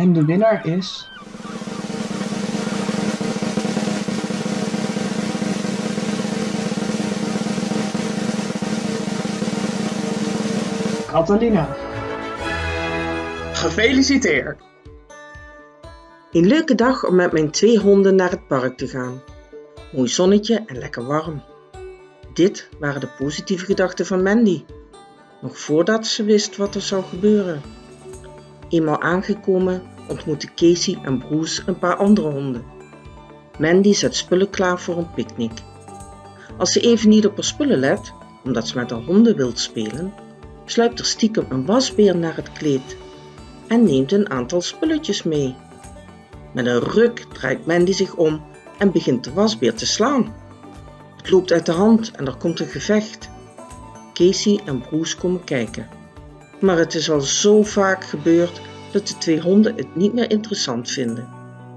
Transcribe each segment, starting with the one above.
En de winnaar is... Catalina. Gefeliciteerd! Een leuke dag om met mijn twee honden naar het park te gaan. Mooi zonnetje en lekker warm. Dit waren de positieve gedachten van Mandy, nog voordat ze wist wat er zou gebeuren. Eenmaal aangekomen ontmoette Casey en Bruce een paar andere honden. Mandy zet spullen klaar voor een picknick. Als ze even niet op haar spullen let, omdat ze met haar honden wilt spelen, sluipt er stiekem een wasbeer naar het kleed en neemt een aantal spulletjes mee. Met een ruk draait Mandy zich om en begint de wasbeer te slaan. Het loopt uit de hand en er komt een gevecht. Casey en Bruce komen kijken. Maar het is al zo vaak gebeurd dat de twee honden het niet meer interessant vinden.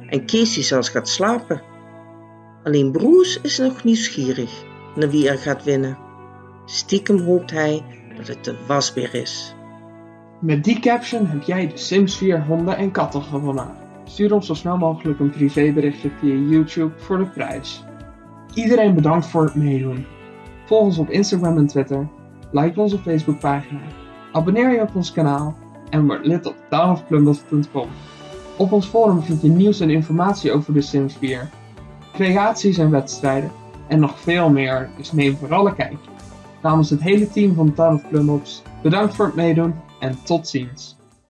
En Casey zelfs gaat slapen. Alleen Bruce is nog nieuwsgierig naar wie er gaat winnen. Stiekem hoopt hij dat het de wasbeer is. Met die caption heb jij de Sims 4 honden en katten gewonnen. Stuur ons zo snel mogelijk een privéberichtje via YouTube voor de prijs. Iedereen bedankt voor het meedoen. Volg ons op Instagram en Twitter, like onze Facebookpagina, abonneer je op ons kanaal en word lid op townofplumbles.com. Op ons forum vind je nieuws en informatie over de Sims 4, creaties en wedstrijden en nog veel meer, dus neem vooral een kijkje. Namens het hele team van Town of bedankt voor het meedoen en tot ziens.